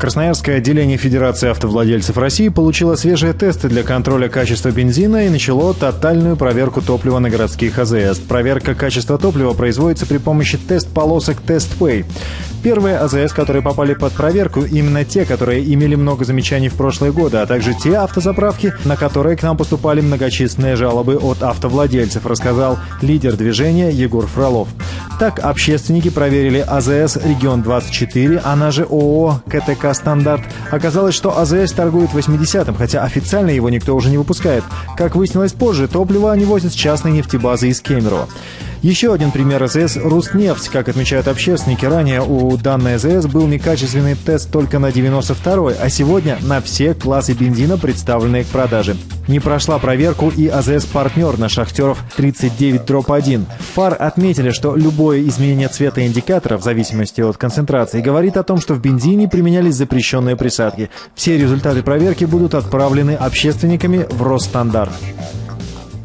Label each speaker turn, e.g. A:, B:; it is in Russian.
A: Красноярское отделение Федерации автовладельцев России получило свежие тесты для контроля качества бензина и начало тотальную проверку топлива на городских АЗС. Проверка качества топлива производится при помощи тест-полосок TestPay. Первые АЗС, которые попали под проверку, именно те, которые имели много замечаний в прошлые годы, а также те автозаправки, на которые к нам поступали многочисленные жалобы от автовладельцев, рассказал лидер движения Егор Фролов. Так, общественники проверили АЗС «Регион-24», она же ООО «КТК Стандарт». Оказалось, что АЗС торгует 80-м, хотя официально его никто уже не выпускает. Как выяснилось позже, топливо они возят с частной нефтебазы из Кемерово. Еще один пример АЗС – Руснефть. Как отмечают общественники, ранее у данной АЗС был некачественный тест только на 92-й, а сегодня на все классы бензина, представленные к продаже. Не прошла проверку и АЗС-партнер на шахтеров 39 дробь 1. ФАР отметили, что любое изменение цвета индикатора в зависимости от концентрации говорит о том, что в бензине применялись запрещенные присадки. Все результаты проверки будут отправлены общественниками в Росстандарт.